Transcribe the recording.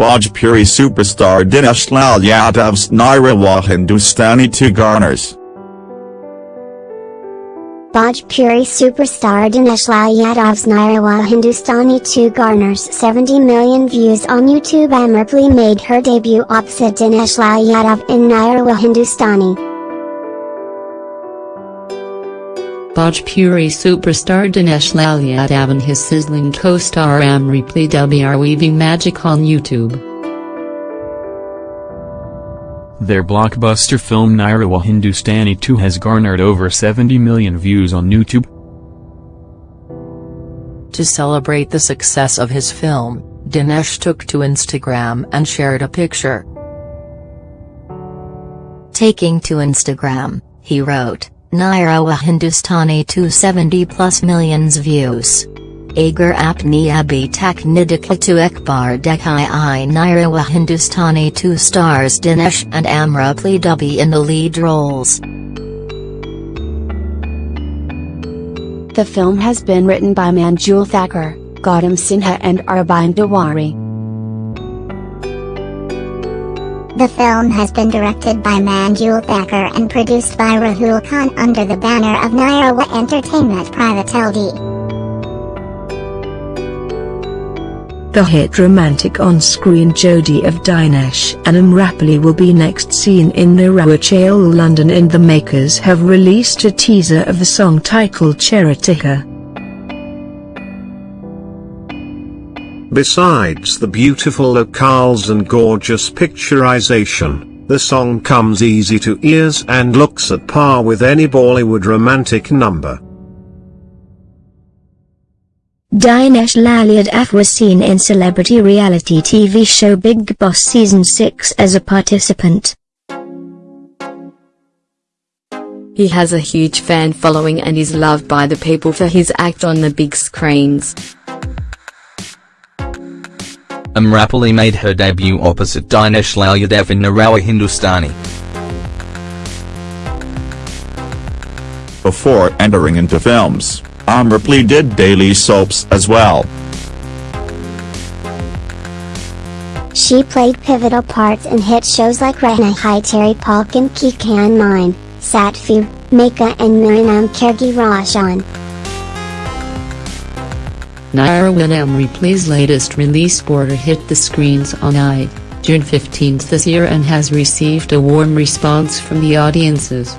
Bhojpuri superstar Dinesh Lal Yadav's Nirahua Hindustani 2 garners. Bhojpuri superstar Dinesh Lal Yadav's Nirahua Hindustani 2 garners 70 million views on YouTube Amrapali made her debut opposite Dinesh Lal Yadav in Nirahua Hindustani. Bhojpuri superstar Dinesh Lal Yadav and his sizzling co-star Amrapali Dubey are weaving magic on YouTube. Their blockbuster film Nirahua Hindustani 2 has garnered over 70 million views on YouTube. To celebrate the success of his film, Dinesh took to Instagram and shared a picture. Taking to Instagram, he wrote, Nirahua Hindustani 270 plus millions views. Agar apni abhi tak nidika to ekbar dekhai i Nirahua Hindustani 2 stars Dinesh and Amrapali Dubey in the lead roles. The film has been written by Manjul Thakur, Gautam Sinha and Arbind Dewari. The film has been directed by Manjul Thakur and produced by Rahul Khan under the banner of Nirahua Entertainment Private LD. The hit romantic on-screen Jodi of Dinesh and Amrapali will be next seen in Nirahua London and the makers have released a teaser of the song titled Cheritika. Besides the beautiful locales and gorgeous picturization, the song comes easy to ears and looks at par with any Bollywood romantic number. Dinesh Lal Yadav was seen in celebrity reality TV show Bigg Boss Season 6 as a participant. He has a huge fan following and is loved by the people for his act on the big screens. Amrapali made her debut opposite Dinesh Lal Yadav in Nirahua Hindustani. Before entering into films, Amrapali did daily soaps as well. She played pivotal parts in hit shows like Rehna Hai Teri Palkan Ki Kan Mine, Satfu, Maayka and Miranam Kergi Roshan. Naira Amrapali's latest release Border hit the screens on I, June 15 this year and has received a warm response from the audiences.